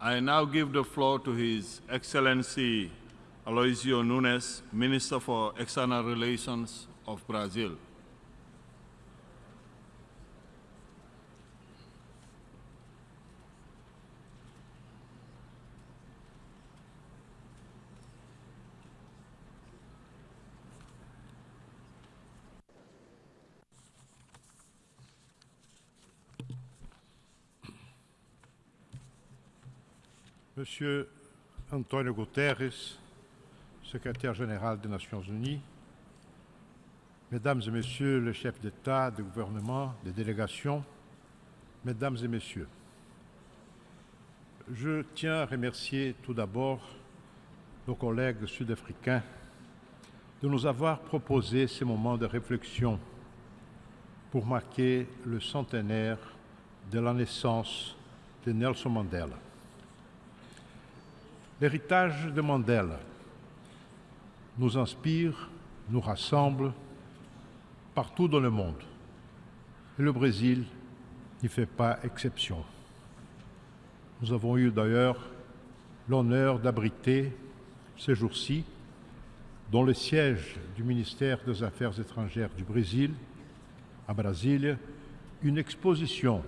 I now give the floor to His Excellency Aloysio Nunes, Minister for External Relations of Brazil. Monsieur Antonio Guterres, secrétaire général des Nations Unies, Mesdames et Messieurs les chefs d'État, de gouvernement, des délégations, Mesdames et Messieurs, je tiens à remercier tout d'abord nos collègues sud-africains de nous avoir proposé ces moments de réflexion pour marquer le centenaire de la naissance de Nelson Mandela. L'héritage de Mandela nous inspire, nous rassemble partout dans le monde. Et le Brésil n'y fait pas exception. Nous avons eu d'ailleurs l'honneur d'abriter ces jours-ci, dans le siège du ministère des Affaires étrangères du Brésil, à Brasilia, une exposition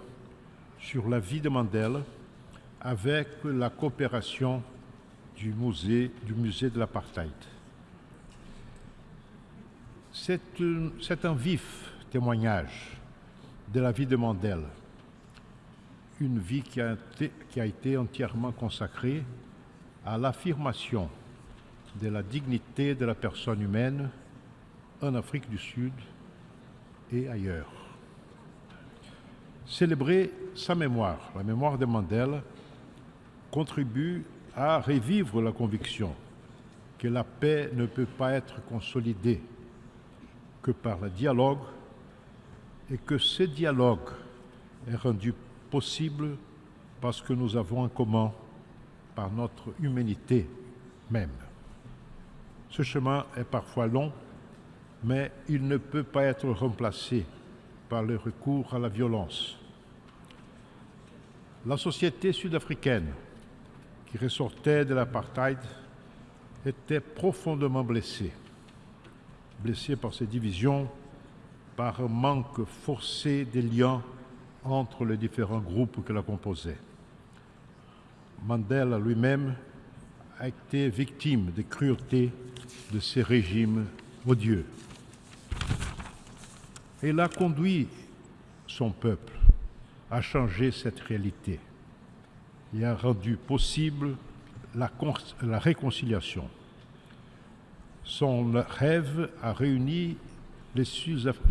sur la vie de Mandela avec la coopération du musée, de l'apartheid. C'est un, vif témoignage de la vie de Mandela, une vie qui a été, entièrement consacrée à l'affirmation de la dignité de la personne humaine en Afrique du Sud et ailleurs. Célébrer sa mémoire, la mémoire de Mandela, contribue à revivre la conviction que la paix ne peut pas être consolidée que par le dialogue et que ce dialogue est rendu possible parce que nous avons en commun par notre humanité même. Ce chemin est parfois long, mais il ne peut pas être remplacé par le recours à la violence. La société sud-africaine qui ressortait de l'apartheid était profondément blessée, blessée par ces divisions, par un manque forcé des liens entre les différents groupes que la composaient. Mandela lui-même a été victime des cruautés de ces régimes odieux. Et il a conduit son peuple à changer cette réalité et a rendu possible la, la réconciliation. Son rêve a réuni les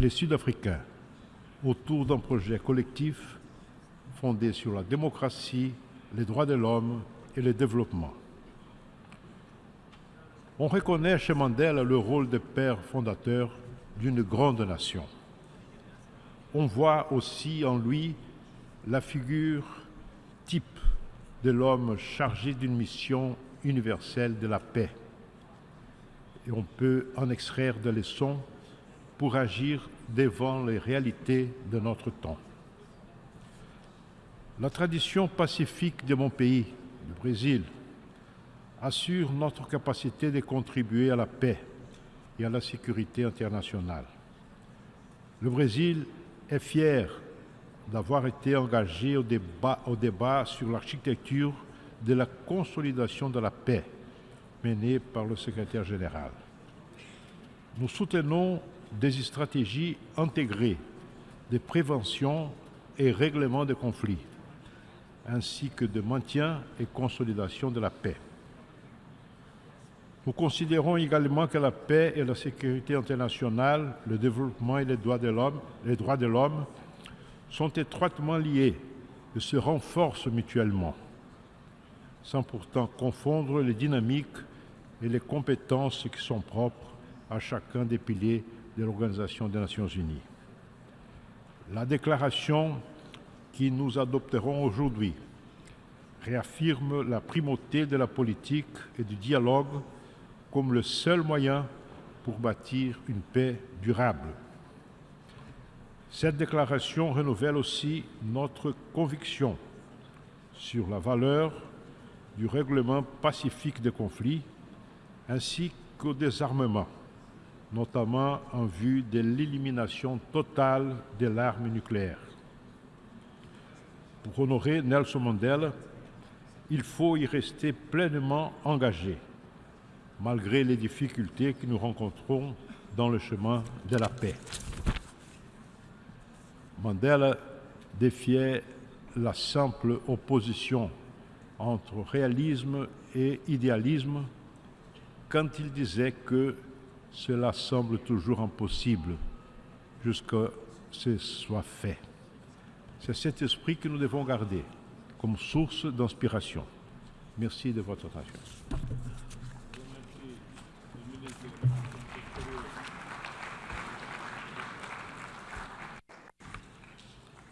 Sud-Africains autour d'un projet collectif fondé sur la démocratie, les droits de l'homme et le développement. On reconnaît chez Mandela le rôle de père fondateur d'une grande nation. On voit aussi en lui la figure type de l'homme chargé d'une mission universelle de la paix. Et on peut en extraire des leçons pour agir devant les réalités de notre temps. La tradition pacifique de mon pays, le Brésil, assure notre capacité de contribuer à la paix et à la sécurité internationale. Le Brésil est fier d'avoir été engagé au débat, sur l'architecture de la consolidation de la paix menée par le secrétaire général. Nous soutenons des stratégies intégrées de prévention et règlement des conflits, ainsi que de maintien et consolidation de la paix. Nous considérons également que la paix et la sécurité internationale, le développement et les droits de l'homme, les droits de l'homme sont étroitement liés et se renforcent mutuellement, sans pourtant confondre les dynamiques et les compétences qui sont propres à chacun des piliers de l'Organisation des Nations Unies. La déclaration que nous adopterons aujourd'hui réaffirme la primauté de la politique et du dialogue comme le seul moyen pour bâtir une paix durable. Cette déclaration renouvelle aussi notre conviction sur la valeur du règlement pacifique des conflits ainsi qu'au désarmement, notamment en vue de l'élimination totale de l'arme nucléaire. Pour honorer Nelson Mandela, il faut y rester pleinement engagé, malgré les difficultés que nous rencontrons dans le chemin de la paix. Mandela défiait la simple opposition entre réalisme et idéalisme quand il disait que cela semble toujours impossible jusqu'à ce soit fait. C'est cet esprit que nous devons garder comme source d'inspiration. Merci de votre attention.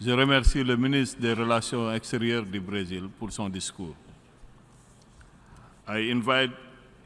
Je remercie le ministre des Relations extérieures du Brésil pour son discours.